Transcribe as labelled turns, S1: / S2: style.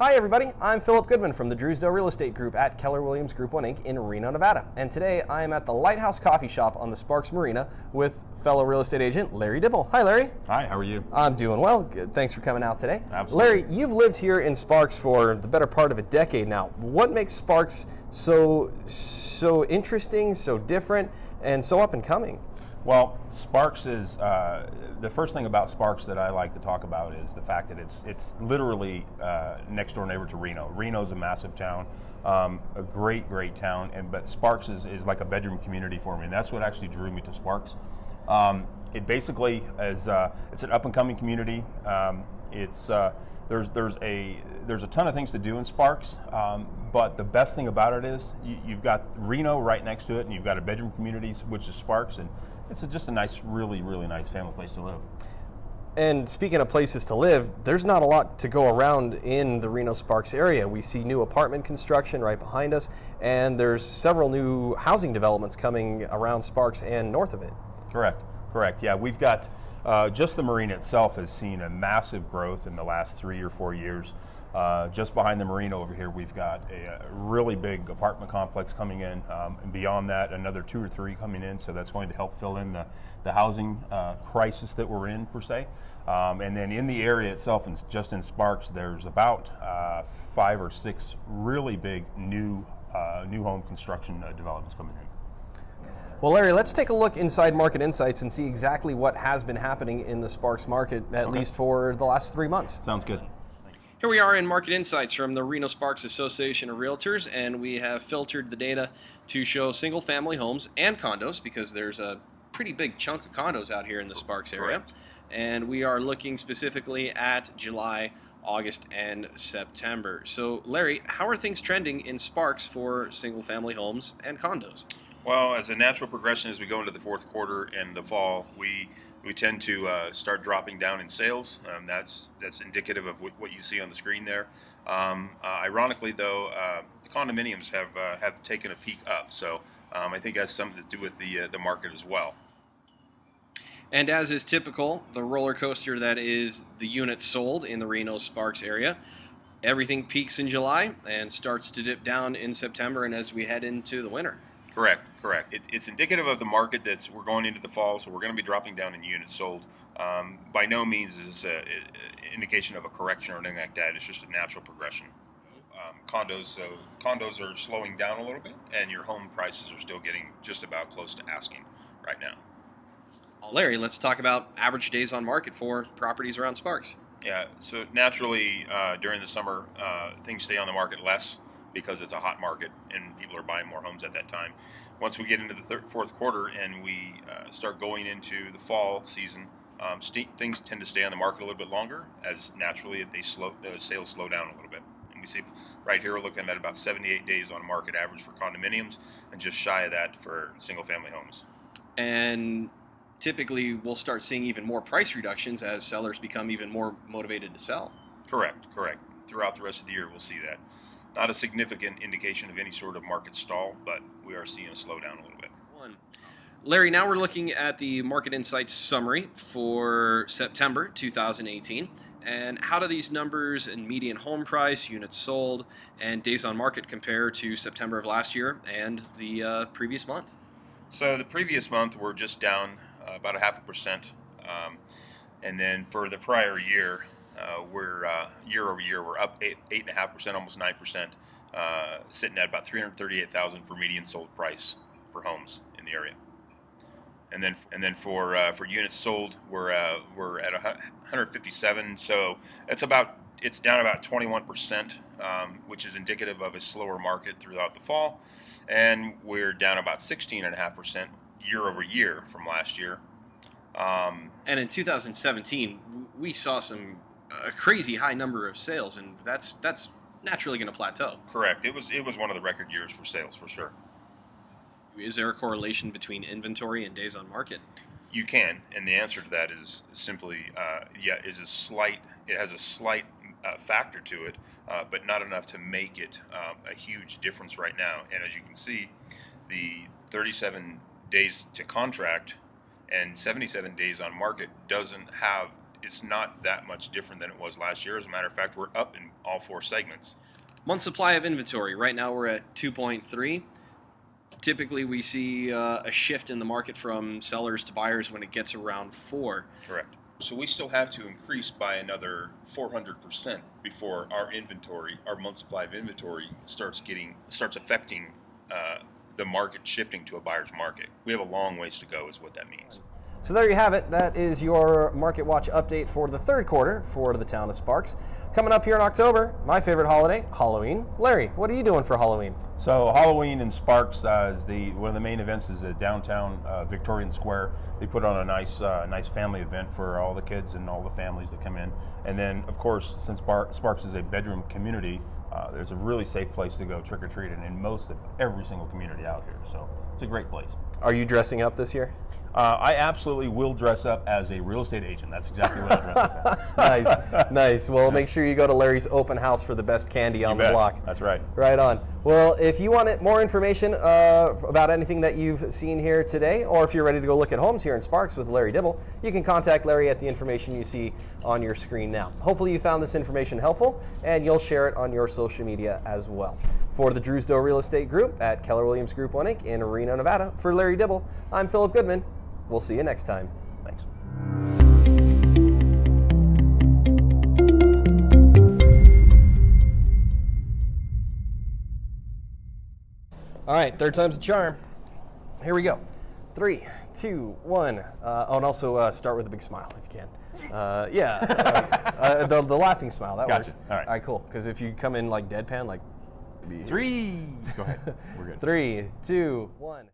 S1: Hi, everybody. I'm Philip Goodman from the Drewsdale Real Estate Group at Keller Williams Group 1 Inc. in Reno, Nevada. And today I am at the Lighthouse Coffee Shop on the Sparks Marina with fellow real estate agent Larry Dibble. Hi, Larry.
S2: Hi, how are you?
S1: I'm doing well. Good. Thanks for coming out today.
S2: Absolutely.
S1: Larry, you've lived here in Sparks for the better part of a decade now. What makes Sparks so so interesting, so different, and so up and coming?
S2: Well, Sparks is uh, the first thing about Sparks that I like to talk about is the fact that it's it's literally uh, next door neighbor to Reno. Reno's a massive town, um, a great great town, and but Sparks is, is like a bedroom community for me, and that's what actually drew me to Sparks. Um, it basically is uh, it's an up and coming community. Um, it's uh, there's there's a there's a ton of things to do in Sparks, um, but the best thing about it is you, have got Reno right next to it, and you've got a bedroom community which is Sparks, and it's a, just a nice, really, really nice family place to live.
S1: And speaking of places to live, there's not a lot to go around in the Reno Sparks area. We see new apartment construction right behind us, and there's several new housing developments coming around Sparks and north of it.
S2: Correct, correct. Yeah, we've got uh, just the marina itself has seen a massive growth in the last three or four years. Uh, just behind the marina over here, we've got a, a really big apartment complex coming in, um, and beyond that, another two or three coming in. So that's going to help fill in the, the housing uh, crisis that we're in, per se. Um, and then in the area itself, and just in Sparks, there's about uh, five or six really big new uh, new home construction uh, developments coming in.
S1: Well, Larry, let's take a look inside Market Insights and see exactly what has been happening in the Sparks market, at okay. least for the last three months.
S2: Sounds good.
S1: Here we are in Market Insights from the Reno Sparks Association of Realtors, and we have filtered the data to show single family homes and condos because there's a pretty big chunk of condos out here in the Sparks area. And we are looking specifically at July, August, and September. So, Larry, how are things trending in Sparks for single family homes and condos?
S3: Well, as a natural progression as we go into the fourth quarter and the fall, we we tend to uh, start dropping down in sales. Um, that's that's indicative of what you see on the screen there. Um, uh, ironically, though, uh, the condominiums have uh, have taken a peak up, so um, I think that's something to do with the uh, the market as well.
S1: And as is typical, the roller coaster that is the units sold in the Reno Sparks area, everything peaks in July and starts to dip down in September, and as we head into the winter.
S3: Correct, correct. It's, it's indicative of the market that's we're going into the fall, so we're going to be dropping down in units sold. Um, by no means is this an indication of a correction or anything like that. It's just a natural progression. Um, condos, so condos are slowing down a little bit, and your home prices are still getting just about close to asking right now.
S1: Larry, let's talk about average days on market for properties around Sparks.
S3: Yeah, so naturally uh, during the summer, uh, things stay on the market less because it's a hot market and people are buying more homes at that time. Once we get into the third, fourth quarter and we uh, start going into the fall season, um, st- things tend to stay on the market a little bit longer as naturally they slow uh, sales slow down a little bit. And we see right here we're looking at about 78 days on market average for condominiums and just shy of that for single family homes.
S1: And typically we'll start seeing even more price reductions as sellers become even more motivated to sell.
S3: Correct, correct. Throughout the rest of the year, we'll see that. Not a significant indication of any sort of market stall, but we are seeing a slowdown a little bit.
S1: One. Larry, now we're looking at the Market Insights summary for September 2018. And how do these numbers in median home price, units sold, and days on market compare to September of last year and the uh, previous month?
S3: So the previous month we're just down uh, about a half a percent. Um, and then for the prior year, uh, we're uh, year over year we're up eight eight and a half percent, almost nine percent, uh, sitting at about three hundred thirty-eight thousand for median sold price for homes in the area. And then and then for uh, for units sold, we're uh, we're at 157. So it's about it's down about 21 percent, um, which is indicative of a slower market throughout the fall, and we're down about 16 and a half percent year over year from last year.
S1: Um, and in 2017, we saw some a crazy high number of sales, and that's that's naturally going to plateau.
S3: Correct. It was it was one of the record years for sales for sure.
S1: Is there a correlation between inventory and days on market?
S3: You can, and the answer to that is simply uh, yeah, is a slight. It has a slight uh, factor to it, uh, but not enough to make it um, a huge difference right now. And as you can see, the 37 days to contract and 77 days on market doesn't have
S4: it's not that much different than it was last year. As a matter of fact, we're up in all four segments.
S5: Month supply of inventory. Right now we're at 2.3. Typically, we see uh, a shift in the market from sellers to buyers when it gets around four.
S4: Correct. So we still have to increase by another 400% before our inventory, our month supply of inventory, starts getting starts affecting uh, the market shifting to a buyer's market. We have a long ways to go, is what that means.
S1: So there you have it. That is your Market Watch update for the third quarter for the town of Sparks. Coming up here in October, my favorite holiday, Halloween. Larry, what are you doing for Halloween?
S3: So Halloween in Sparks uh, is the one of the main events is at downtown uh, Victorian Square. They put on a nice uh, nice family event for all the kids and all the families that come in. And then of course, since Bar- Sparks is a bedroom community, uh, there's a really safe place to go trick or treating in most of every single community out here. So it's a great place.
S1: Are you dressing up this year?
S3: Uh, I absolutely will dress up as a real estate agent. That's exactly what I dress up as.
S1: nice, nice. Well, make sure you go to Larry's open house for the best candy on
S3: You
S1: the
S3: bet.
S1: block.
S3: That's right.
S1: Right on. Well, if you want more information uh, about anything that you've seen here today, or if you're ready to go look at homes here in Sparks with Larry Dibble, you can contact Larry at the information you see on your screen now. Hopefully, you found this information helpful and you'll share it on your social media as well. For the Drewsdale Real Estate Group at Keller Williams Group 1 Inc. in Reno, Nevada, for Larry Dibble, I'm Philip Goodman. We'll see you next time.
S3: Thanks.
S1: All right, third time's a charm. Here we go. Three, two, one. Uh, oh, and also uh, start with a big smile if you can. Uh, yeah, uh, uh, the, the laughing smile. That
S3: Gotcha.
S1: works.
S3: All right.
S1: All right, cool. Because if you come in like deadpan, like
S3: Three. Go ahead. We're good.
S1: three, two, one.